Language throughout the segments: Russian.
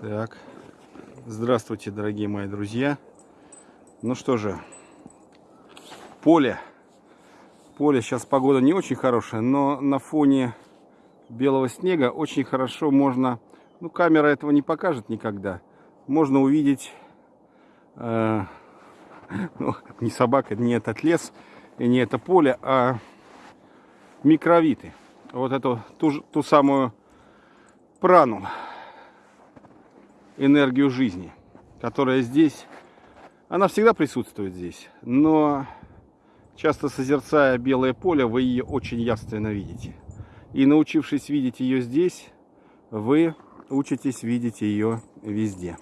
Так, здравствуйте, дорогие мои друзья. Ну что же, поле. Поле, сейчас погода не очень хорошая, но на фоне белого снега очень хорошо можно, ну камера этого не покажет никогда, можно увидеть, э, ну, не собака, не этот лес и не это поле, а микровиты. Вот эту ту, ту самую прану, энергию жизни, которая здесь, она всегда присутствует здесь, но часто созерцая белое поле, вы ее очень явственно видите. И научившись видеть ее здесь, вы учитесь видеть ее везде.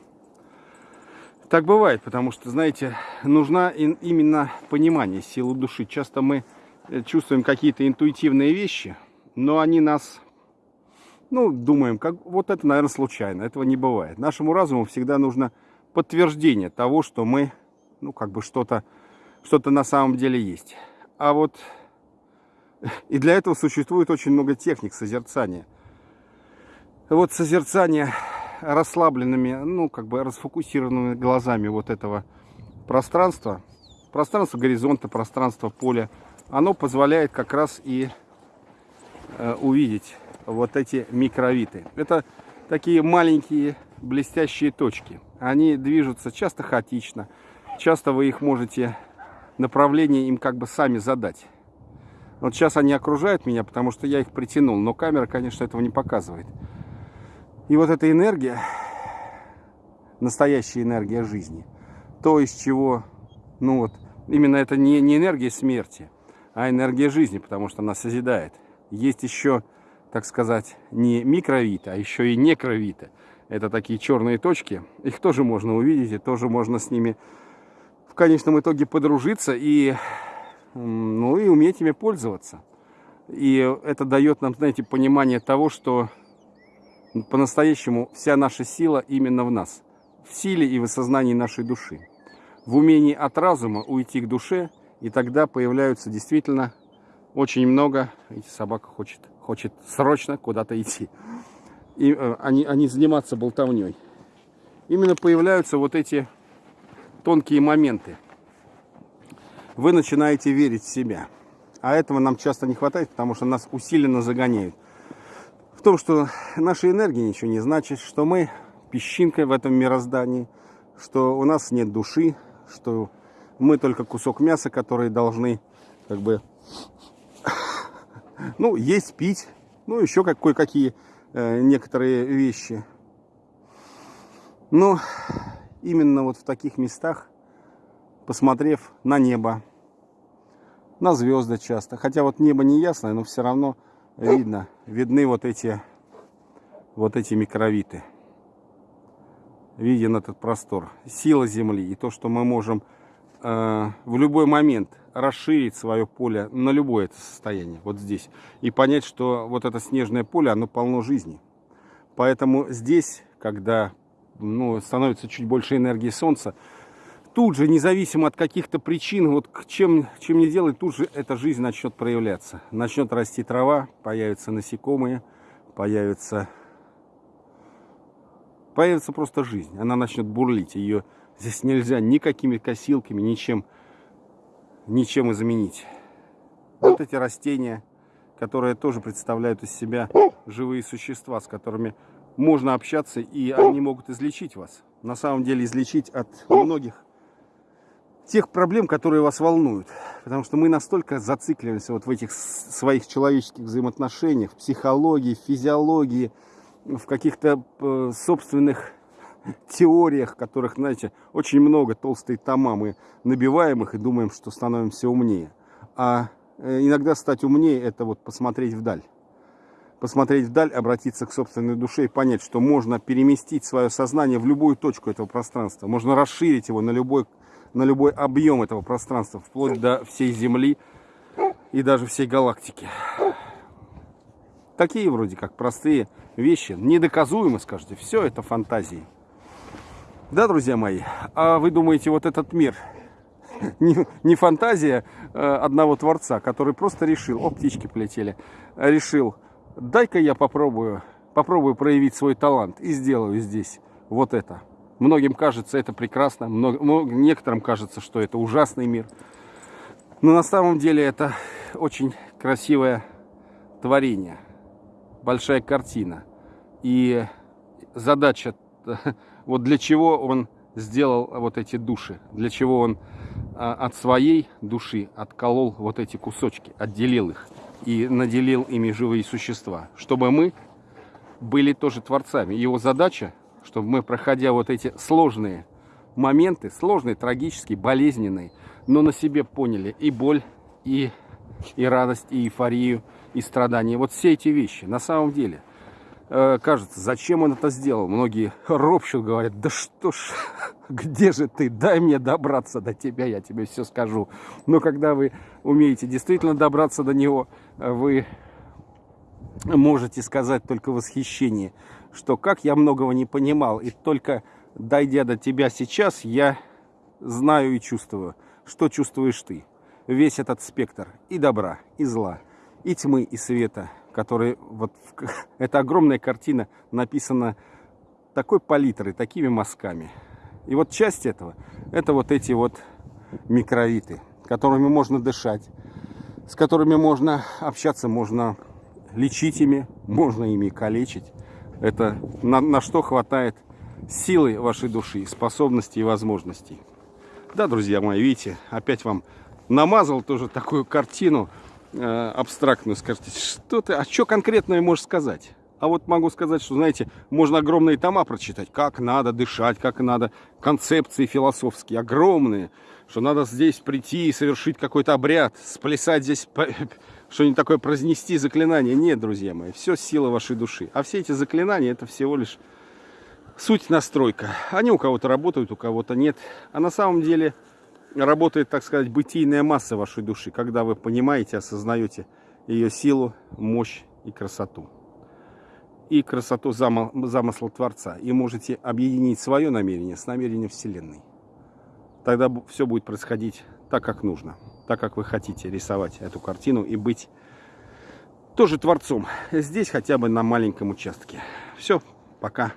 Так бывает, потому что, знаете, нужна именно понимание силы души. Часто мы э, чувствуем какие-то интуитивные вещи, но они нас, ну, думаем, как вот это, наверное, случайно. Этого не бывает. Нашему разуму всегда нужно подтверждение того, что мы, ну, как бы что-то что-то на самом деле есть. А вот и для этого существует очень много техник созерцания. Вот созерцание расслабленными, ну, как бы расфокусированными глазами вот этого пространства, пространство горизонта, пространство поля, оно позволяет как раз и э, увидеть вот эти микровиты. Это такие маленькие блестящие точки. Они движутся часто хаотично. Часто вы их можете направление им как бы сами задать. Вот сейчас они окружают меня, потому что я их притянул, но камера, конечно, этого не показывает. И вот эта энергия, настоящая энергия жизни, то, из чего, ну вот, именно это не, не энергия смерти, а энергия жизни, потому что она созидает. Есть еще, так сказать, не микровита, а еще и некровита. Это такие черные точки. Их тоже можно увидеть, и тоже можно с ними в конечном итоге подружиться и, ну, и уметь ими пользоваться. И это дает нам, знаете, понимание того, что по-настоящему вся наша сила именно в нас. В силе и в осознании нашей души. В умении от разума уйти к душе, и тогда появляются действительно очень много... Видите, собака хочет, хочет срочно куда-то идти. И э, они, они заниматься болтовней. Именно появляются вот эти тонкие моменты. Вы начинаете верить в себя. А этого нам часто не хватает, потому что нас усиленно загоняют. В том, что наша энергия ничего не значит, что мы песчинка в этом мироздании, что у нас нет души, что мы только кусок мяса, который должны как бы ну, есть, пить, ну, еще кое-какие э, некоторые вещи. Но именно вот в таких местах, посмотрев на небо, на звезды часто. Хотя вот небо не ясное, но все равно видно, видны вот эти, вот эти микровиты. Виден этот простор. Сила Земли и то, что мы можем в любой момент расширить свое поле на любое это состояние, вот здесь. И понять, что вот это снежное поле, оно полно жизни. Поэтому здесь, когда ну, становится чуть больше энергии Солнца, тут же, независимо от каких-то причин, вот чем, чем не делать, тут же эта жизнь начнет проявляться. Начнет расти трава, появятся насекомые, появится, появится просто жизнь. Она начнет бурлить. Ее здесь нельзя никакими косилками, ничем, ничем заменить. Вот эти растения, которые тоже представляют из себя живые существа, с которыми можно общаться, и они могут излечить вас. На самом деле излечить от многих тех проблем, которые вас волнуют. Потому что мы настолько зацикливаемся вот в этих своих человеческих взаимоотношениях, в психологии, в физиологии, в каких-то э, собственных теориях, которых, знаете, очень много, толстые тома мы набиваем их и думаем, что становимся умнее. А э, иногда стать умнее – это вот посмотреть вдаль посмотреть вдаль, обратиться к собственной душе и понять, что можно переместить свое сознание в любую точку этого пространства. Можно расширить его на любой, на любой объем этого пространства, вплоть до всей Земли и даже всей галактики. Такие вроде как простые вещи, недоказуемы, скажете, все это фантазии. Да, друзья мои, а вы думаете, вот этот мир не, не фантазия э, одного Творца, который просто решил, о, птички полетели, решил дай-ка я попробую, попробую проявить свой талант и сделаю здесь вот это. Многим кажется это прекрасно, некоторым кажется, что это ужасный мир. Но на самом деле это очень красивое творение, большая картина. И задача, вот для чего он сделал вот эти души, для чего он а, от своей души отколол вот эти кусочки, отделил их и наделил ими живые существа, чтобы мы были тоже творцами. Его задача, чтобы мы, проходя вот эти сложные моменты, сложные, трагические, болезненные, но на себе поняли и боль, и, и радость, и эйфорию, и страдания. Вот все эти вещи на самом деле кажется, зачем он это сделал? Многие ропщут, говорят, да что ж, где же ты? Дай мне добраться до тебя, я тебе все скажу. Но когда вы умеете действительно добраться до него, вы можете сказать только восхищение, что как я многого не понимал, и только дойдя до тебя сейчас, я знаю и чувствую, что чувствуешь ты. Весь этот спектр и добра, и зла, и тьмы, и света, который вот эта огромная картина написана такой палитрой, такими мазками. И вот часть этого, это вот эти вот микровиты, которыми можно дышать, с которыми можно общаться, можно лечить ими, можно ими калечить. Это на, на что хватает силы вашей души, способностей и возможностей. Да, друзья мои, видите, опять вам намазал тоже такую картину э, абстрактную. Скажите, что ты, а что конкретное можешь сказать? А вот могу сказать, что, знаете, можно огромные тома прочитать, как надо дышать, как надо, концепции философские огромные, что надо здесь прийти и совершить какой-то обряд, сплясать здесь, что-нибудь такое произнести заклинание. Нет, друзья мои, все сила вашей души. А все эти заклинания, это всего лишь суть настройка. Они у кого-то работают, у кого-то нет. А на самом деле работает, так сказать, бытийная масса вашей души, когда вы понимаете, осознаете ее силу, мощь и красоту и красоту замысла Творца. И можете объединить свое намерение с намерением Вселенной. Тогда все будет происходить так, как нужно. Так, как вы хотите рисовать эту картину и быть тоже Творцом. Здесь хотя бы на маленьком участке. Все, пока.